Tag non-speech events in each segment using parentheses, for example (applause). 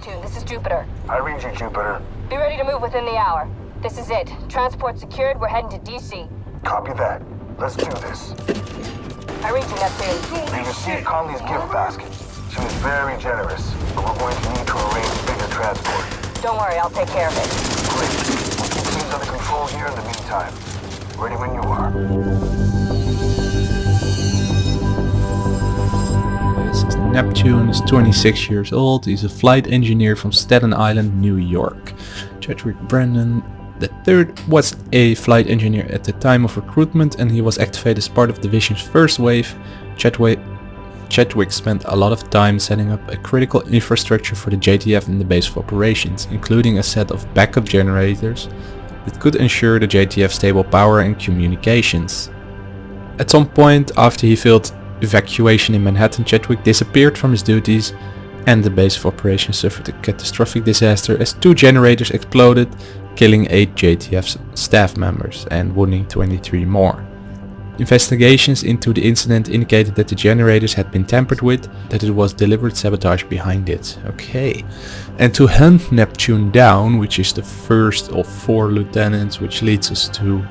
Neptune. This is Jupiter. I read you, Jupiter. Be ready to move within the hour. This is it. Transport secured. We're heading to DC. Copy that. Let's do this. I read you, Neptune. We received Conley's gift basket. She was very generous, but we're going to need to arrange bigger transport. Don't worry, I'll take care of it. Great. We'll keep things under control here in the meantime. Ready when you are. Neptune is 26 years old. He's a flight engineer from Staten Island, New York. Chadwick Brandon III was a flight engineer at the time of recruitment and he was activated as part of Division's first wave. Chadwick, Chadwick spent a lot of time setting up a critical infrastructure for the JTF in the base of operations, including a set of backup generators that could ensure the JTF stable power and communications. At some point after he failed evacuation in Manhattan, Chadwick disappeared from his duties and the base of operations suffered a catastrophic disaster as two generators exploded, killing 8 JTF staff members and wounding 23 more. Investigations into the incident indicated that the generators had been tampered with, that it was deliberate sabotage behind it. Okay. And to hunt Neptune down, which is the first of four lieutenants, which leads us to...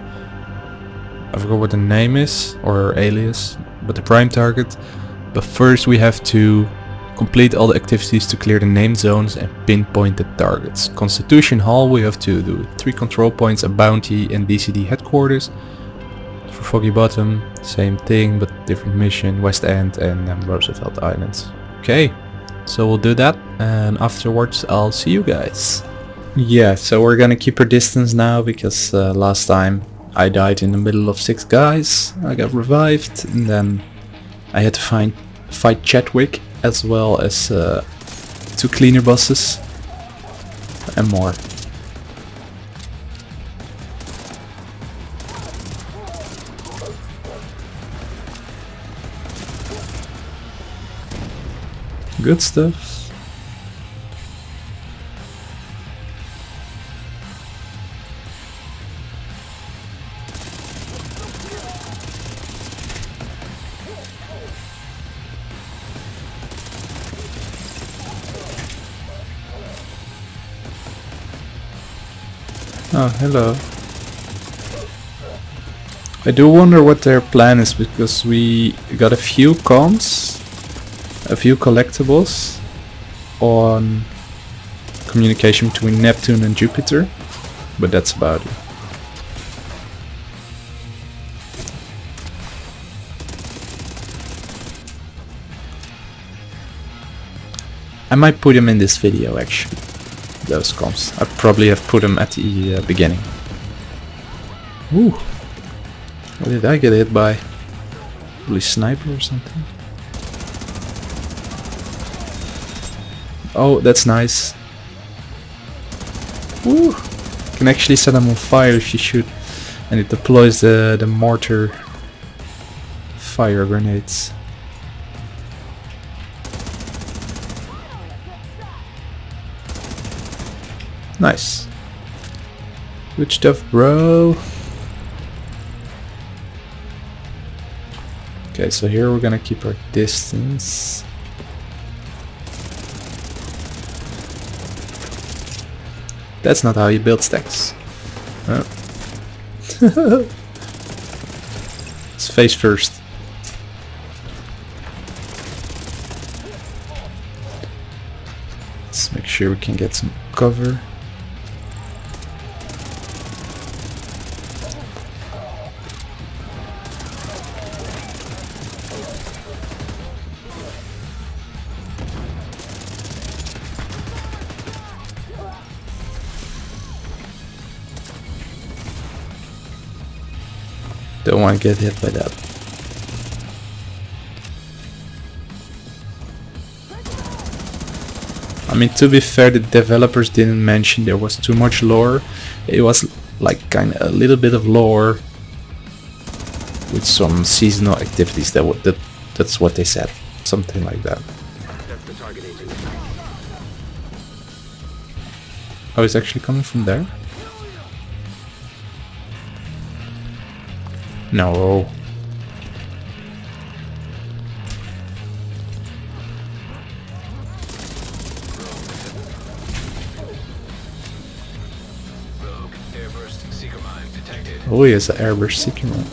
I forgot what the name is, or alias, but the prime target. But first we have to complete all the activities to clear the named zones and pinpoint the targets. Constitution Hall we have to do 3 control points, a bounty and DCD headquarters. For Foggy Bottom, same thing but different mission, West End and um, Roosevelt Islands. Okay, so we'll do that and afterwards I'll see you guys. Yeah, so we're gonna keep our distance now because uh, last time I died in the middle of six guys, I got revived and then I had to find fight Chadwick as well as uh, two cleaner bosses and more. Good stuff. Hello. I do wonder what their plan is because we got a few comms, a few collectibles on communication between Neptune and Jupiter, but that's about it. I might put him in this video actually those comms. I probably have put them at the uh, beginning. Ooh. What did I get hit by? Probably sniper or something. Oh, that's nice. Woo! Can actually set them on fire if you shoot. And it deploys the, the mortar fire grenades. Nice. Good stuff, bro. Okay, so here we're gonna keep our distance. That's not how you build stacks. Oh. Let's (laughs) face first. Let's make sure we can get some cover. Don't want to get hit by that. I mean, to be fair, the developers didn't mention there was too much lore. It was like kind of a little bit of lore with some seasonal activities. That, that that's what they said, something like that. Oh, it's actually coming from there. No. Oh, he has an airburst seeker mine.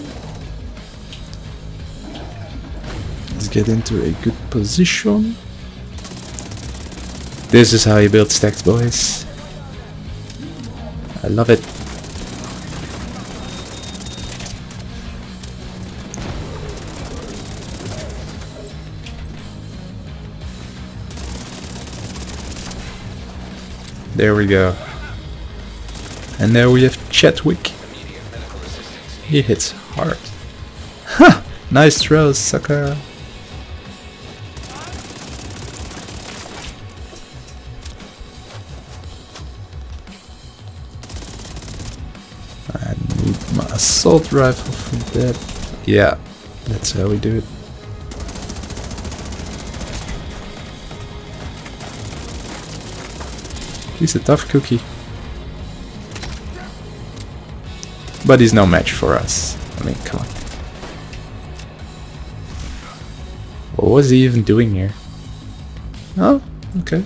Let's get into a good position. This is how you build stacks, boys. I love it. There we go. And there we have Chadwick. He hits hard. Ha! nice throw, sucker. I need my assault rifle for that. Yeah, that's how we do it. He's a tough cookie. But he's no match for us. I mean, come on. What was he even doing here? Oh, okay.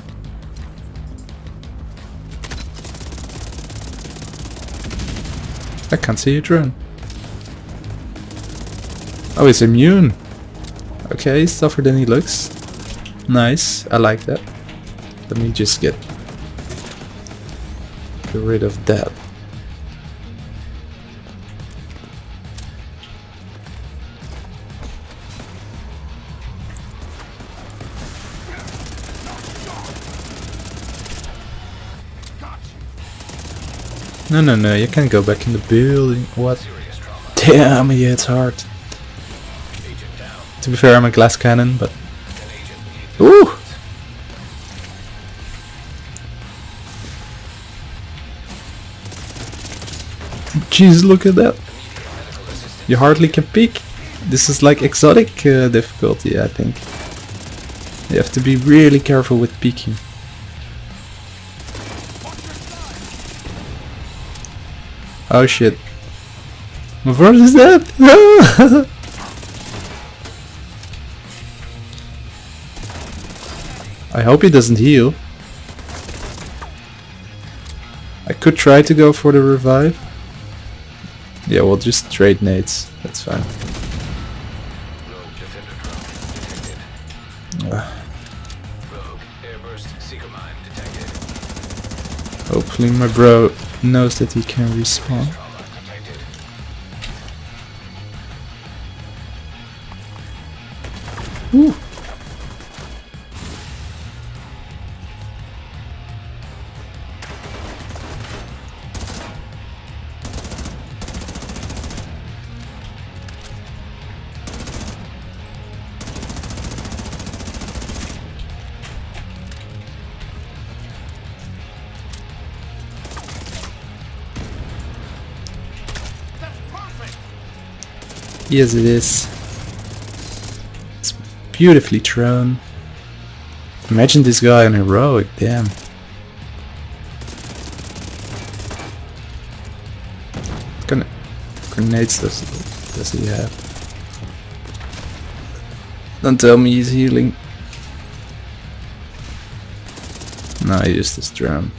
I can't see a drone. Oh, he's immune. Okay, he's tougher than he looks. Nice, I like that. Let me just get get rid of that. No, no, no, you can't go back in the building. What? Damn, yeah, it's hard. To be fair, I'm a glass cannon, but... Ooh! Jeez, look at that. You hardly can peek. This is like exotic uh, difficulty, I think. You have to be really careful with peeking. Oh shit. What is that? (laughs) I hope he doesn't heal. I could try to go for the revive. Yeah, we'll just trade nades. That's fine. Hopefully my bro knows that he can respawn. Yes, it is. It's beautifully thrown. Imagine this guy on heroic, damn. Grenades does, does he have? Don't tell me he's healing. No, he used his drum.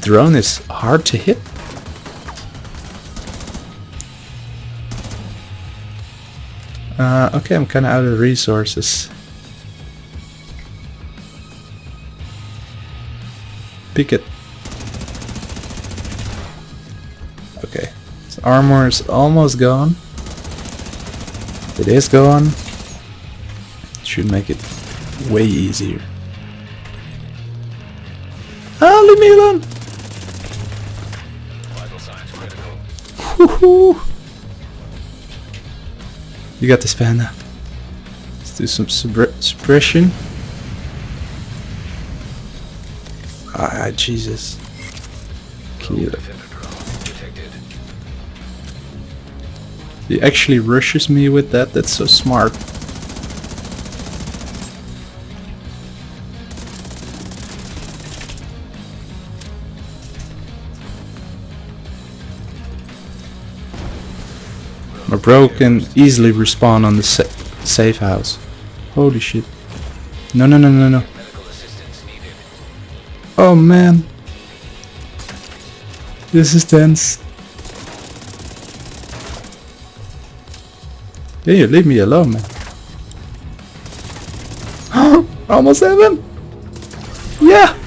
Drone is hard to hit. Uh, okay, I'm kinda out of resources. Pick it. Okay. Armor is almost gone. It is gone. Should make it way easier. Ah, leave me alone! Woohoo! You got this, Panda. Let's do some suppression. Ah, Jesus. Kill. He actually rushes me with that, that's so smart. My bro can easily respawn on the sa safe house. Holy shit. No, no, no, no, no. Oh man. This is tense. Yeah, you leave me alone, man. (gasps) Almost heaven. Yeah.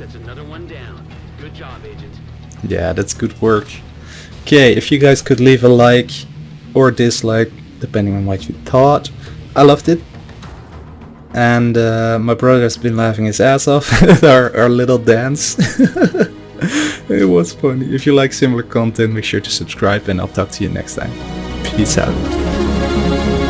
That's another one down. Good job, Agent. Yeah, that's good work. Okay, if you guys could leave a like or dislike, depending on what you thought. I loved it. And uh, my brother's been laughing his ass off (laughs) at our, our little dance. (laughs) it was funny. If you like similar content, make sure to subscribe and I'll talk to you next time. Peace out.